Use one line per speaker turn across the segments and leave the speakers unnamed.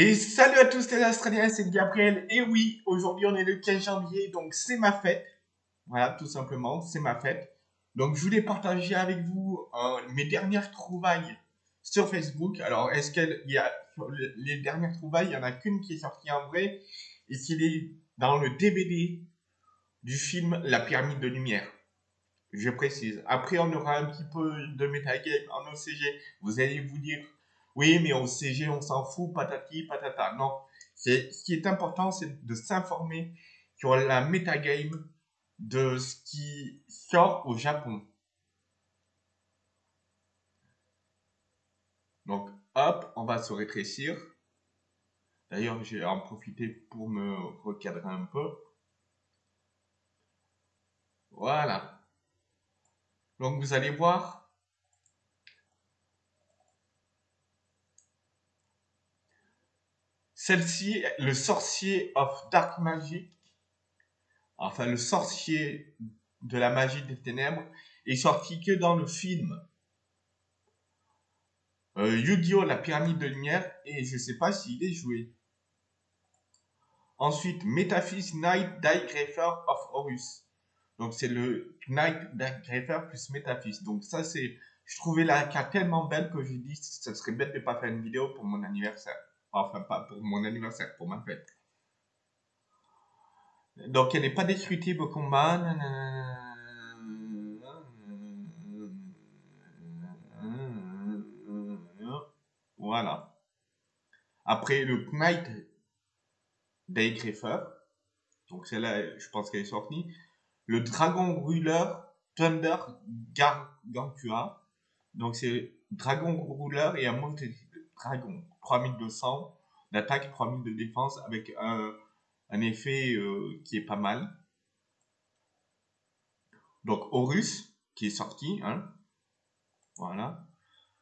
Et salut à tous les Australiens, c'est Gabriel. Et oui, aujourd'hui on est le 15 janvier, donc c'est ma fête. Voilà, tout simplement, c'est ma fête. Donc je voulais partager avec vous euh, mes dernières trouvailles sur Facebook. Alors, est-ce qu'il y a les dernières trouvailles, il n'y en a qu'une qui est sortie en vrai, et c'est est dans le DVD du film La pyramide de lumière. Je précise. Après, on aura un petit peu de metagame en OCG. Vous allez vous dire, oui, mais au CG, on s'en fout, patati, patata. Non. Ce qui est important, c'est de s'informer sur la metagame de ce qui sort au Japon. Donc, hop, on va se rétrécir. D'ailleurs, j'ai en profiter pour me recadrer un peu. Voilà. Donc, vous allez voir. Celle-ci, le sorcier of Dark Magic. Enfin, le sorcier de la magie des ténèbres est sorti que dans le film euh, Yu-Gi-Oh! La pyramide de lumière et je sais pas s'il est joué. Ensuite, Metaphys Knight Digrapher of Horus. Donc c'est le Knight Digrapher plus Metaphys. Donc ça c'est, je trouvais la carte tellement belle que j'ai dit ça serait bête de pas faire une vidéo pour mon anniversaire. Enfin pas pour mon anniversaire, pour ma fête. Donc elle n'est pas destructible au combat. Voilà. Après le Knight Daygriffer, donc celle-là, je pense qu'elle est sortie. Le Dragon Ruler Thunder Gargantua, donc c'est Dragon Ruler et un monte Dragon, 3200 d'attaque, 3000 de défense avec un, effet euh, qui est pas mal. Donc Horus qui est sorti, hein. Voilà.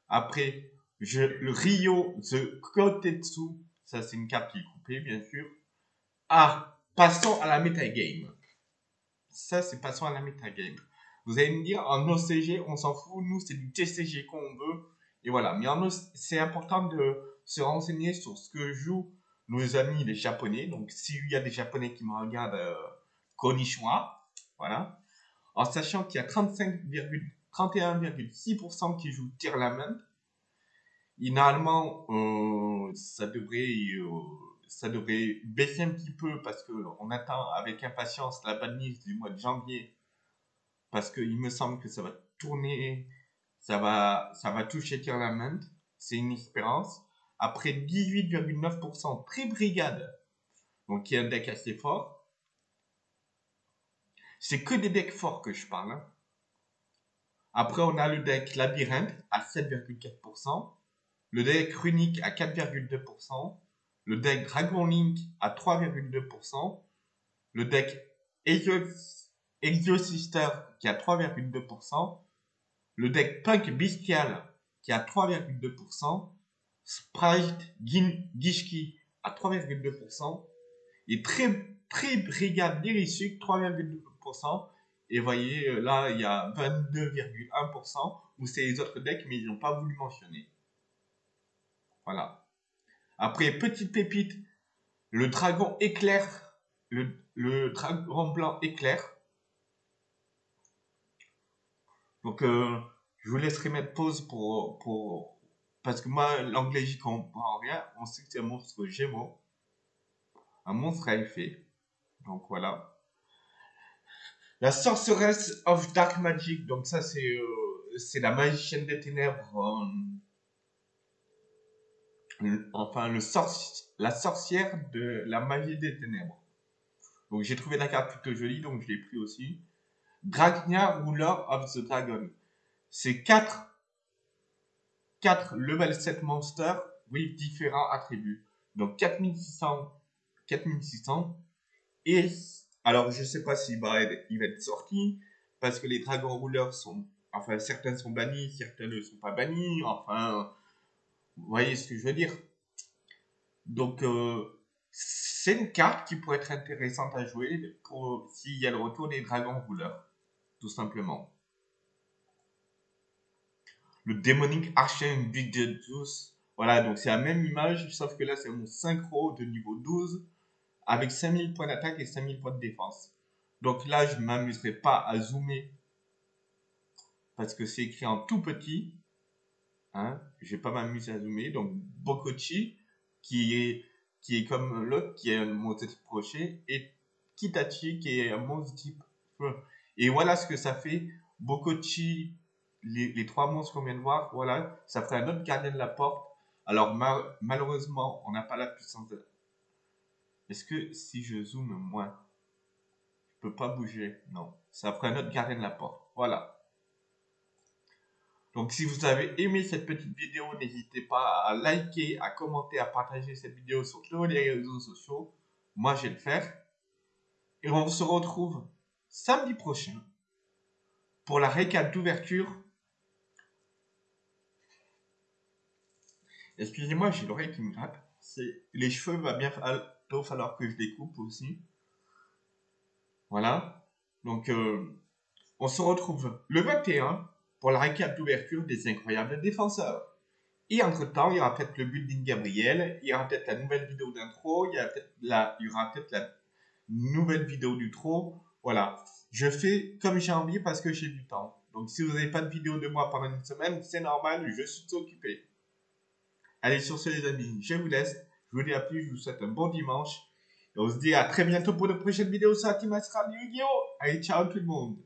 Après je, le Rio The Kotetsu, ça c'est une carte qui est coupée, bien sûr. Ah, passons à la metagame. Ça, c'est passons à la metagame. Vous allez me dire, en OCG, on s'en fout, nous, c'est du TCG qu'on veut. Et voilà, mais c'est important de se renseigner sur ce que jouent nos amis les Japonais. Donc, s'il y a des Japonais qui me regardent, euh, voilà. En sachant qu'il y a 31,6% qui jouent Tirlament Finalement, euh, ça devrait euh, ça devrait baisser un petit peu parce que on attend avec impatience la banlise du mois de janvier parce qu'il me semble que ça va tourner, ça va ça va toucher c'est une espérance. Après 18,9% très brigade, donc qui est un deck assez fort. C'est que des decks forts que je parle. Hein. Après, on a le deck Labyrinthe à 7,4% le deck Runic à 4,2%, le deck Dragon Link à 3,2%, le deck Exo-Sister qui a 3,2%, le deck Punk Bestial qui a 3,2%, Sprite Gishki à 3,2%, et très, très Brigade Dirisuc 3,2%, et voyez, là, il y a 22,1% où c'est les autres decks, mais ils n'ont pas voulu mentionner. Voilà. Après, petite pépite, le dragon éclair, le, dragon blanc éclair. Donc, euh, je vous laisserai mettre pause pour, pour parce que moi, l'anglais, j'y comprends rien. On sait que c'est un monstre gémeaux. Un monstre à effet. Donc, voilà. La Sorceress of Dark Magic. Donc, ça, c'est euh, c'est la magicienne des ténèbres. Euh, enfin le la sorcière de la magie des ténèbres. Donc j'ai trouvé la carte plutôt jolie, donc je l'ai pris aussi. Dragnia Ruler of the Dragon. C'est 4, 4 level 7 monsters with différents attributs. Donc 4600, 4600. Et alors je sais pas si bah, il va être sorti parce que les dragons rouleurs sont, enfin certains sont bannis, certains ne sont pas bannis. Enfin, vous voyez ce que je veux dire Donc, euh, c'est une carte qui pourrait être intéressante à jouer pour s'il y a le retour des dragons rouleurs, tout simplement. Le Demonic Archon Big Voilà, donc c'est la même image, sauf que là, c'est mon synchro de niveau 12 avec 5000 points d'attaque et 5000 points de défense. Donc là, je ne m'amuserai pas à zoomer parce que c'est écrit en tout petit. Hein, je vais pas m'amuser à zoomer. Donc Bokochi, qui est, qui est comme l'autre, qui est un monstre type crochet, et Kitachi, qui est un monstre type. Et voilà ce que ça fait. Bokochi, les, les trois monstres qu'on vient de voir, voilà, ça ferait un autre gardien de la porte. Alors malheureusement, on n'a pas la puissance de... Est-ce que si je zoome moins, je peux pas bouger? Non. Ça ferait un autre gardien de la porte. Voilà. Donc si vous avez aimé cette petite vidéo, n'hésitez pas à liker, à commenter, à partager cette vidéo sur tous les réseaux sociaux. Moi, je vais le faire. Et on se retrouve samedi prochain pour la récap d'ouverture. Excusez-moi, j'ai l'oreille qui me gratte. Les cheveux va bien falloir que je les coupe aussi. Voilà. Donc, euh, on se retrouve le 21 pour la récap d'ouverture des incroyables défenseurs. Et entre-temps, il y aura peut-être le building Gabriel, il y aura peut-être la nouvelle vidéo d'intro, il y aura peut-être la nouvelle vidéo du trop. Voilà. Je fais comme j'ai envie parce que j'ai du temps. Donc si vous n'avez pas de vidéo de moi pendant une semaine, c'est normal, je suis occupé. Allez, sur ce les amis, je vous laisse. Je vous dis à plus, je vous souhaite un bon dimanche. Et on se dit à très bientôt pour de prochaines vidéos sur la Team Yu-Gi-Oh! Allez, ciao tout le monde